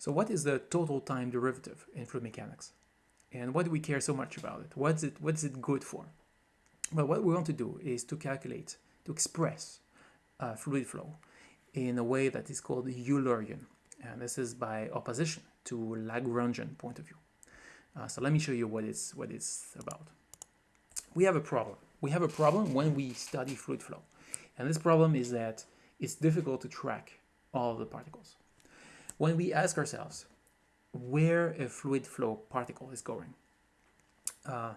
So what is the total time derivative in fluid mechanics? And why do we care so much about it? What's it, what's it good for? Well, what we want to do is to calculate, to express uh, fluid flow in a way that is called Eulerian. And this is by opposition to Lagrangian point of view. Uh, so let me show you what it's, what it's about. We have a problem. We have a problem when we study fluid flow. And this problem is that it's difficult to track all the particles. When we ask ourselves where a fluid flow particle is going, uh,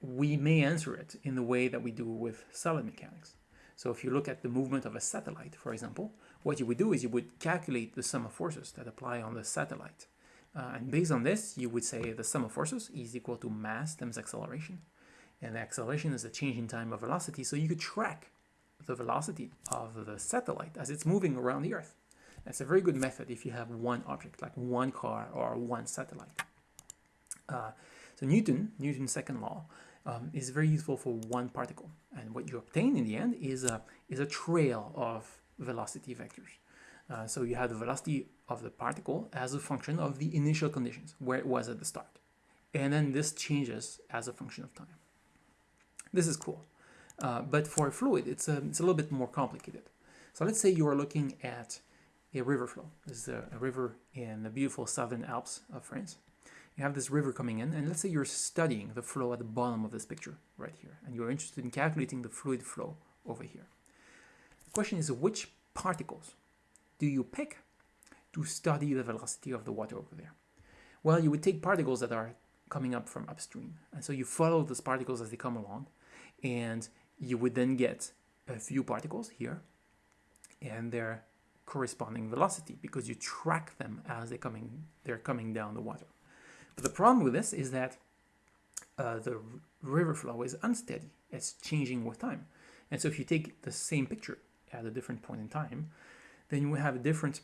we may answer it in the way that we do with solid mechanics. So if you look at the movement of a satellite, for example, what you would do is you would calculate the sum of forces that apply on the satellite. Uh, and based on this, you would say the sum of forces is equal to mass times acceleration. And the acceleration is the change in time of velocity, so you could track the velocity of the satellite as it's moving around the Earth. That's a very good method if you have one object, like one car or one satellite. Uh, so Newton, Newton's second law, um, is very useful for one particle. And what you obtain in the end is a, is a trail of velocity vectors. Uh, so you have the velocity of the particle as a function of the initial conditions, where it was at the start. And then this changes as a function of time. This is cool. Uh, but for a fluid, it's a, it's a little bit more complicated. So let's say you are looking at a river flow. This is a, a river in the beautiful southern Alps of France. You have this river coming in, and let's say you're studying the flow at the bottom of this picture right here, and you're interested in calculating the fluid flow over here. The question is which particles do you pick to study the velocity of the water over there? Well, you would take particles that are coming up from upstream, and so you follow those particles as they come along, and you would then get a few particles here and their corresponding velocity because you track them as they're coming, they're coming down the water. But the problem with this is that uh, the river flow is unsteady. It's changing with time. And so if you take the same picture at a different point in time, then you will have a different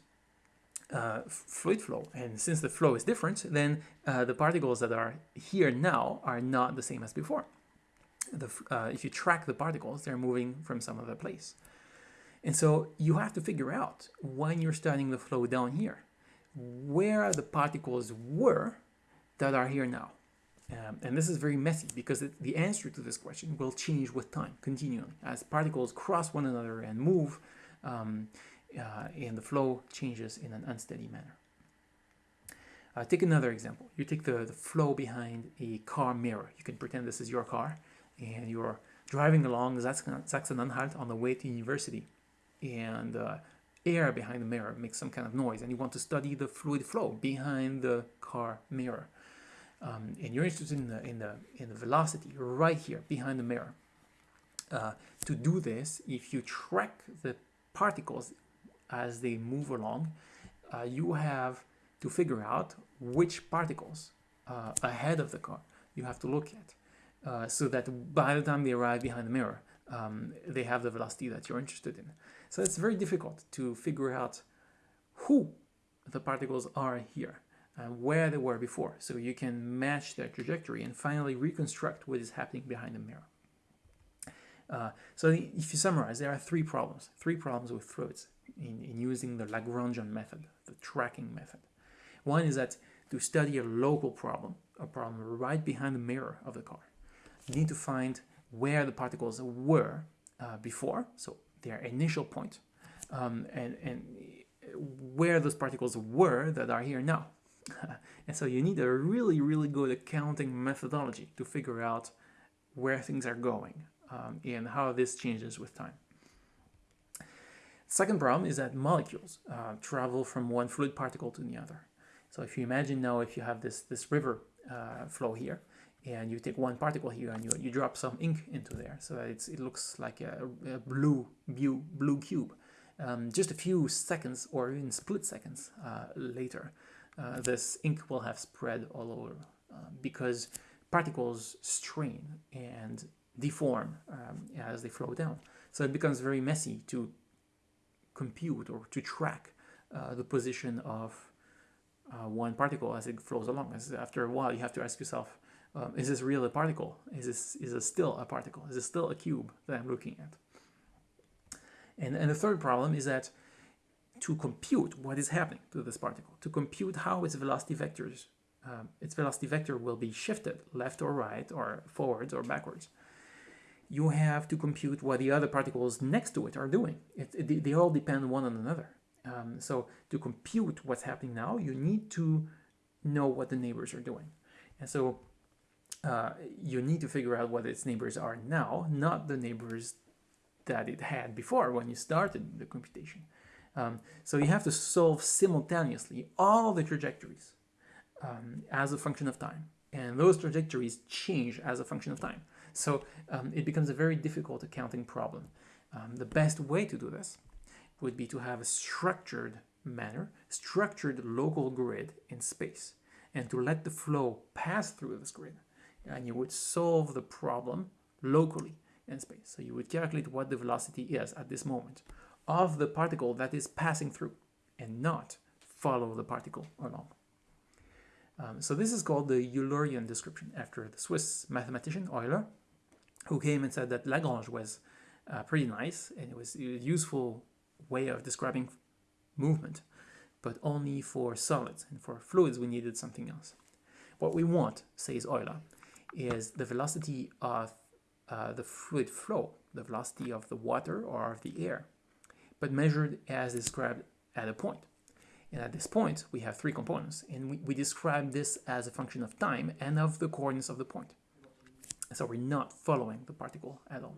uh, fluid flow. And since the flow is different, then uh, the particles that are here now are not the same as before the, uh, if you track the particles, they're moving from some other place. And so you have to figure out when you're studying the flow down here, where the particles were that are here now. Um, and this is very messy because it, the answer to this question will change with time continually as particles cross one another and move um, uh, and the flow changes in an unsteady manner. Uh, take another example. You take the, the flow behind a car mirror. You can pretend this is your car and you're driving along Sachsen-Anhalt on the way to university and uh, air behind the mirror makes some kind of noise and you want to study the fluid flow behind the car mirror um, and you're interested in the, in, the, in the velocity right here behind the mirror. Uh, to do this, if you track the particles as they move along, uh, you have to figure out which particles uh, ahead of the car you have to look at. Uh, so that by the time they arrive behind the mirror, um, they have the velocity that you're interested in. So it's very difficult to figure out who the particles are here and where they were before. So you can match their trajectory and finally reconstruct what is happening behind the mirror. Uh, so if you summarize, there are three problems, three problems with fluids in, in using the Lagrangian method, the tracking method. One is that to study a local problem, a problem right behind the mirror of the car, you need to find where the particles were uh, before, so their initial point, um, and, and where those particles were that are here now. and so you need a really, really good accounting methodology to figure out where things are going um, and how this changes with time. Second problem is that molecules uh, travel from one fluid particle to the other. So if you imagine now if you have this, this river uh, flow here, and you take one particle here and you, you drop some ink into there so that it looks like a, a blue, blue, blue cube. Um, just a few seconds or even split seconds uh, later, uh, this ink will have spread all over uh, because particles strain and deform um, as they flow down. So it becomes very messy to compute or to track uh, the position of uh, one particle as it flows along. As after a while, you have to ask yourself, um, is this really a particle? Is this is this still a particle? Is this still a cube that I'm looking at? And, and the third problem is that to compute what is happening to this particle, to compute how its velocity vectors, um, its velocity vector will be shifted left or right or forwards or backwards, you have to compute what the other particles next to it are doing. It, it, they all depend one on another. Um, so to compute what's happening now, you need to know what the neighbors are doing. And so uh, you need to figure out what its neighbors are now, not the neighbors that it had before when you started the computation. Um, so you have to solve simultaneously all the trajectories um, as a function of time. And those trajectories change as a function of time. So um, it becomes a very difficult accounting problem. Um, the best way to do this would be to have a structured manner, structured local grid in space, and to let the flow pass through this grid. And you would solve the problem locally in space. So you would calculate what the velocity is at this moment of the particle that is passing through and not follow the particle along. Um, so this is called the Eulerian description after the Swiss mathematician Euler, who came and said that Lagrange was uh, pretty nice and it was a useful way of describing movement, but only for solids and for fluids we needed something else. What we want, says Euler, is the velocity of uh, the fluid flow, the velocity of the water or of the air, but measured as described at a point. And at this point, we have three components, and we, we describe this as a function of time and of the coordinates of the point. So we're not following the particle at all.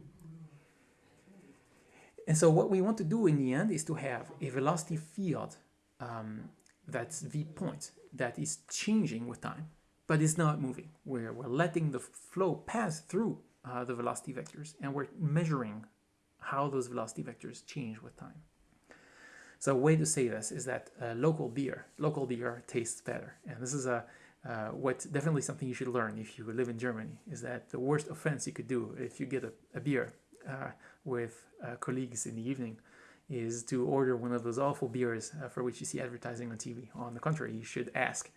And so what we want to do in the end is to have a velocity field um, that's v point that is changing with time, but it's not moving. We're, we're letting the flow pass through uh, the velocity vectors and we're measuring how those velocity vectors change with time. So a way to say this is that uh, local beer, local beer tastes better. And this is a uh, what's definitely something you should learn if you live in Germany is that the worst offense you could do if you get a, a beer uh, with uh, colleagues in the evening is to order one of those awful beers uh, for which you see advertising on TV. On the contrary, you should ask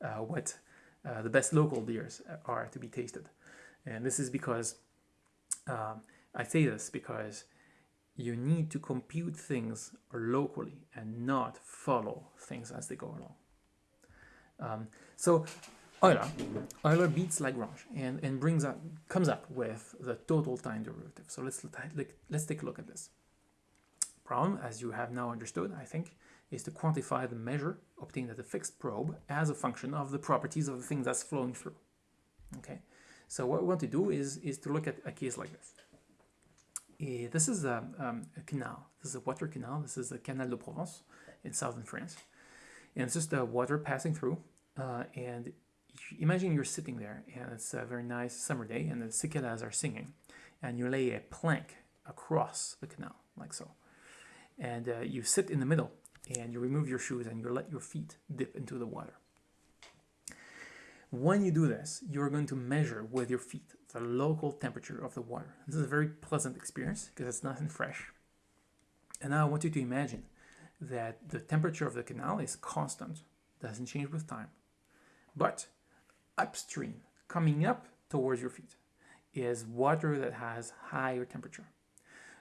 what uh, the best local beers are to be tasted. And this is because um, I say this because you need to compute things locally and not follow things as they go along. Um, so Euler, Euler beats Lagrange and, and brings up, comes up with the total time derivative. So let's, let's take a look at this. Problem, as you have now understood, I think, is to quantify the measure obtained at a fixed probe as a function of the properties of the thing that's flowing through. Okay, so what we want to do is, is to look at a case like this. Uh, this is a, um, a, canal. This is a water canal. This is the Canal de Provence in southern France. And it's just the water passing through. Uh, and imagine you're sitting there and it's a very nice summer day and the cicadas are singing. And you lay a plank across the canal, like so. And uh, you sit in the middle and you remove your shoes and you let your feet dip into the water. When you do this, you're going to measure with your feet the local temperature of the water. This is a very pleasant experience because it's nice and fresh. And now I want you to imagine that the temperature of the canal is constant, doesn't change with time. But upstream, coming up towards your feet, is water that has higher temperature.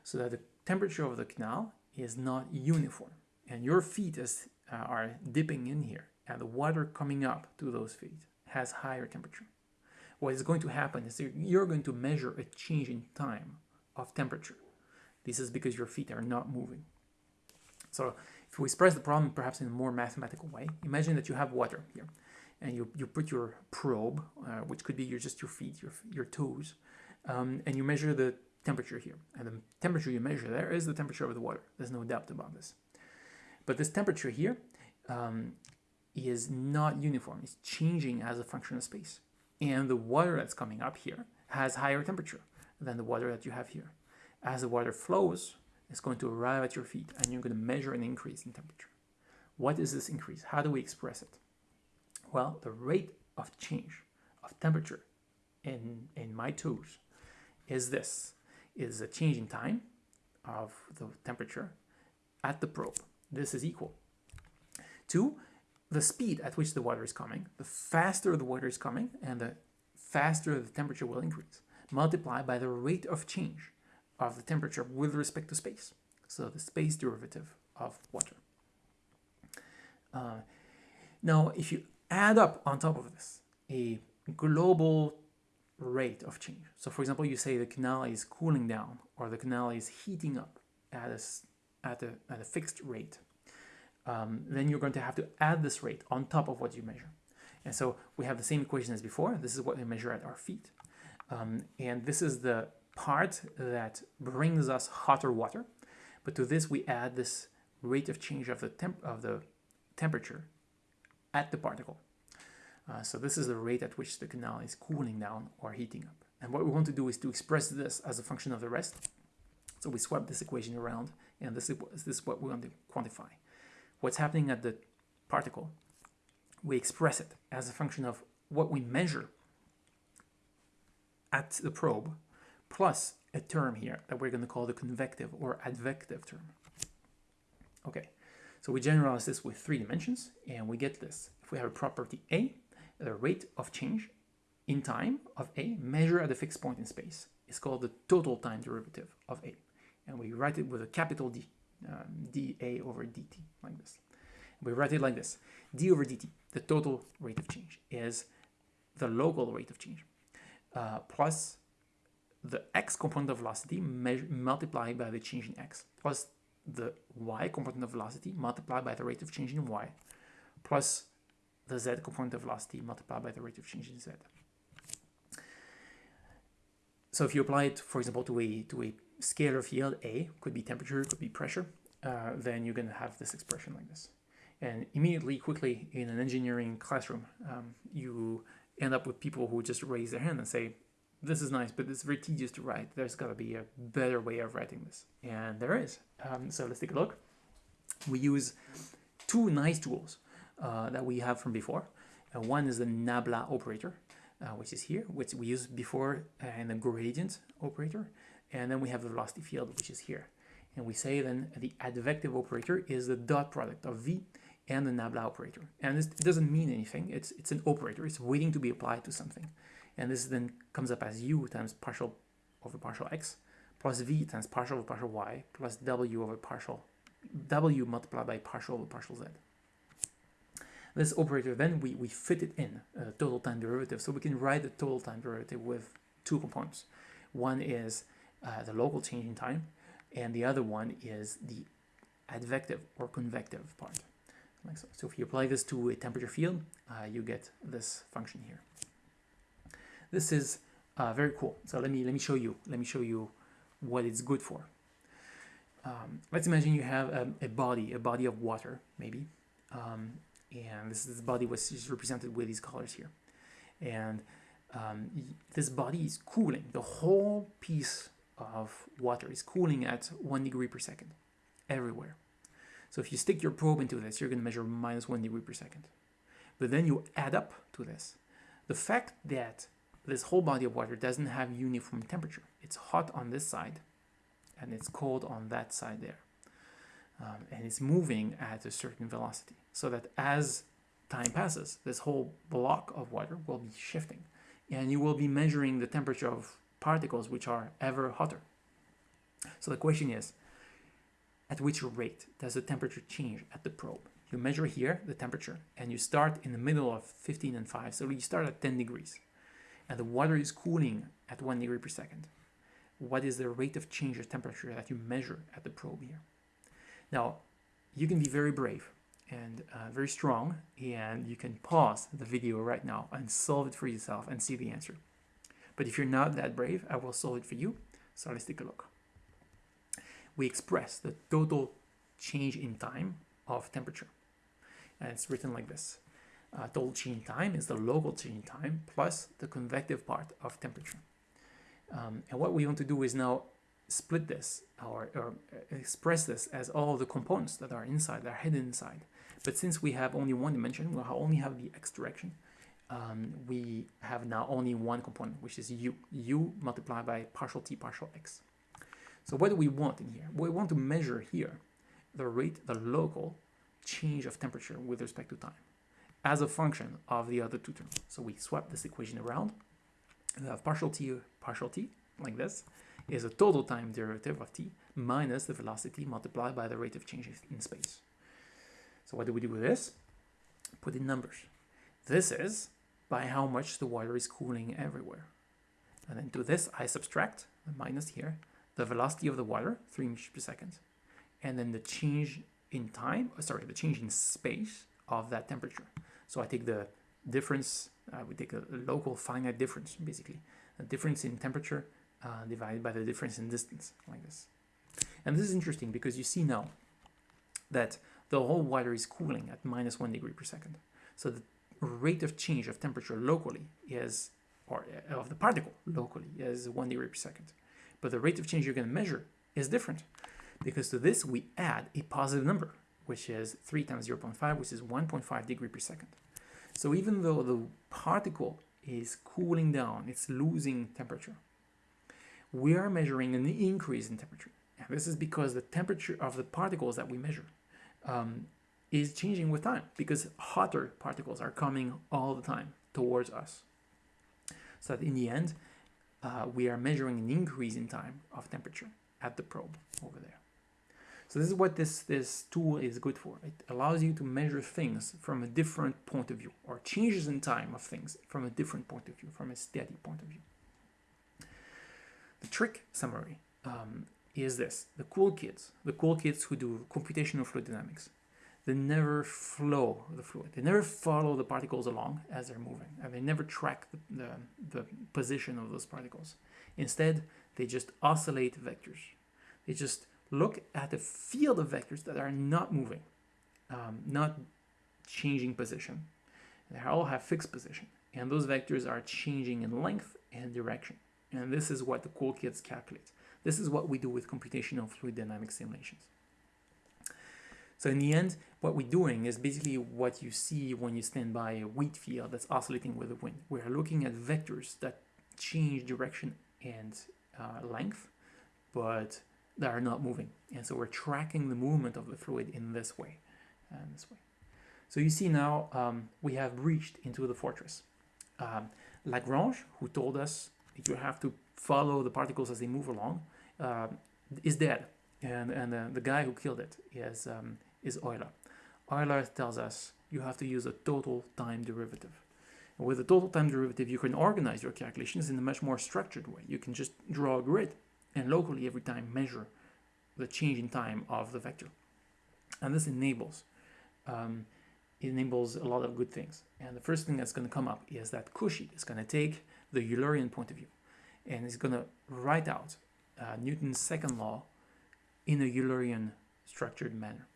So that the temperature of the canal is not uniform. And your feet is, uh, are dipping in here, and the water coming up to those feet has higher temperature. What is going to happen is you're going to measure a change in time of temperature. This is because your feet are not moving. So if we express the problem perhaps in a more mathematical way, imagine that you have water here and you, you put your probe, uh, which could be your, just your feet, your, your toes, um, and you measure the temperature here. And the temperature you measure there is the temperature of the water. There's no doubt about this. But this temperature here um, is not uniform. It's changing as a function of space. And the water that's coming up here has higher temperature than the water that you have here. As the water flows, it's going to arrive at your feet and you're going to measure an increase in temperature. What is this increase? How do we express it? Well, the rate of change of temperature in, in my toes is this, is a change in time of the temperature at the probe. This is equal to the speed at which the water is coming, the faster the water is coming, and the faster the temperature will increase, multiplied by the rate of change of the temperature with respect to space. So the space derivative of water. Uh, now, if you add up on top of this a global rate of change. So for example, you say the canal is cooling down or the canal is heating up at a, at a, at a fixed rate. Um, then you're going to have to add this rate on top of what you measure. And so we have the same equation as before. This is what we measure at our feet. Um, and this is the part that brings us hotter water. But to this, we add this rate of change of the, temp of the temperature at the particle. Uh, so this is the rate at which the canal is cooling down or heating up. And what we want to do is to express this as a function of the rest. So we swap this equation around, and this is, this is what we want to quantify. What's happening at the particle, we express it as a function of what we measure at the probe, plus a term here that we're going to call the convective or advective term. Okay, so we generalize this with three dimensions, and we get this. If we have a property A, the rate of change in time of A measured at a fixed point in space is called the total time derivative of A. And we write it with a capital D, um, dA over dt, like this. We write it like this. d over dt, the total rate of change, is the local rate of change, uh, plus the x component of velocity multiplied by the change in x, plus the y component of velocity multiplied by the rate of change in y, plus the z component of velocity multiplied by the rate of change in z. So if you apply it, for example, to a, to a scalar field, A, could be temperature, could be pressure, uh, then you're going to have this expression like this. And immediately, quickly, in an engineering classroom, um, you end up with people who just raise their hand and say, this is nice, but it's very tedious to write. There's got to be a better way of writing this. And there is. Um, so let's take a look. We use two nice tools uh, that we have from before. Uh, one is the Nabla operator, uh, which is here, which we used before in the gradient operator. And then we have the velocity field, which is here. And we say then the advective operator is the dot product of V and the Nabla operator. And this doesn't mean anything. It's, it's an operator. It's waiting to be applied to something. And this then comes up as U times partial over partial X plus V times partial over partial Y plus W over partial W multiplied by partial over partial Z. This operator, then we, we fit it in, a total time derivative. So we can write the total time derivative with two components. One is uh, the local change in time, and the other one is the advective or convective part. Like so. so if you apply this to a temperature field, uh, you get this function here. This is uh, very cool. So let me let me show you. Let me show you what it's good for. Um, let's imagine you have a, a, body, a body of water, maybe, um, and this, body was just represented with these colors here and um, this body is cooling the whole piece of water is cooling at one degree per second everywhere. So if you stick your probe into this you're going to measure minus one degree per second. But then you add up to this the fact that this whole body of water doesn't have uniform temperature. It's hot on this side and it's cold on that side there. Um, and it's moving at a certain velocity so that as time passes, this whole block of water will be shifting and you will be measuring the temperature of particles which are ever hotter. So the question is, at which rate does the temperature change at the probe? You measure here the temperature and you start in the middle of 15 and 5, so you start at 10 degrees and the water is cooling at 1 degree per second. What is the rate of change of temperature that you measure at the probe here? Now, you can be very brave and uh, very strong and you can pause the video right now and solve it for yourself and see the answer. But if you're not that brave, I will solve it for you. So let's take a look. We express the total change in time of temperature. And it's written like this. Uh, total change in time is the local change in time plus the convective part of temperature. Um, and what we want to do is now split this or, or express this as all the components that are inside, that are hidden inside. But since we have only one dimension, we only have the x direction, um, we have now only one component, which is u, u multiplied by partial t partial x. So what do we want in here? We want to measure here the rate, the local change of temperature with respect to time as a function of the other two terms. So we swap this equation around. We have partial t, partial t, like this, is a total time derivative of t minus the velocity multiplied by the rate of change in space. So what do we do with this? Put in numbers. This is by how much the water is cooling everywhere. And then to this, I subtract, the minus here, the velocity of the water, 3 meters per second, and then the change in time, uh, sorry, the change in space of that temperature. So I take the difference, uh, we take a, local finite difference, basically, a difference in temperature uh, divided by the difference in distance, like this. And this is interesting because you see now that the whole water is cooling at minus one degree per second. So the rate of change of temperature locally is, or uh, of the particle locally is one degree per second. But the rate of change you're going to measure is different because to this we add a positive number, which is 3 times 0.5, which is 1.5 degree per second. So even though the particle is cooling down, it's losing temperature, we are measuring an increase in temperature. And this is because the temperature of the particles that we measure um, is changing with time because hotter particles are coming all the time towards us. So that in the end, uh, we are measuring an increase in time of temperature at the probe over there. So this is what this, this tool is good for. It allows you to measure things from a different point of view or changes in time of things from a different point of view, from a steady point of view. The trick summary um, is this. The cool kids, the cool kids who do computational fluid dynamics, they never flow the fluid. They never follow the particles along as they're moving, and they never track the, the, the position of those particles. Instead, they just oscillate vectors. They just look at a field of vectors that are not moving, um, not changing position. They all have fixed position, and those vectors are changing in length and direction. And this is what the cool kids calculate. This is what we do with computational fluid dynamics simulations. So in the end, what we're doing is basically what you see when you stand by a wheat field that's oscillating with the wind. We're looking at vectors that change direction and uh, length, but that are not moving. And so we're tracking the movement of the fluid in this way, and this way. So you see now um, we have breached into the fortress. Um, Lagrange, who told us you have to follow the particles as they move along, uh, is dead. And, and uh, the guy who killed it is, um, is Euler. Euler tells us you have to use a total time derivative. And with a total time derivative, you can organize your calculations in a much more structured way. You can just draw a grid and locally every time measure the change in time of the vector. And this enables um, enables a lot of good things. And the first thing that's going to come up is that Cauchy is going to take the Eulerian point of view and is going to write out uh, Newton's second law in a Eulerian structured manner.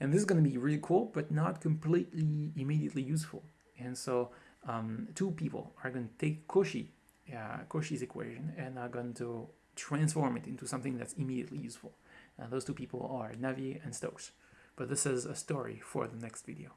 And this is going to be really cool, but not completely immediately useful. And so um, two people are going to take Cauchy, uh, Cauchy's equation and are going to transform it into something that's immediately useful. And those two people are Navier and Stokes. But this is a story for the next video.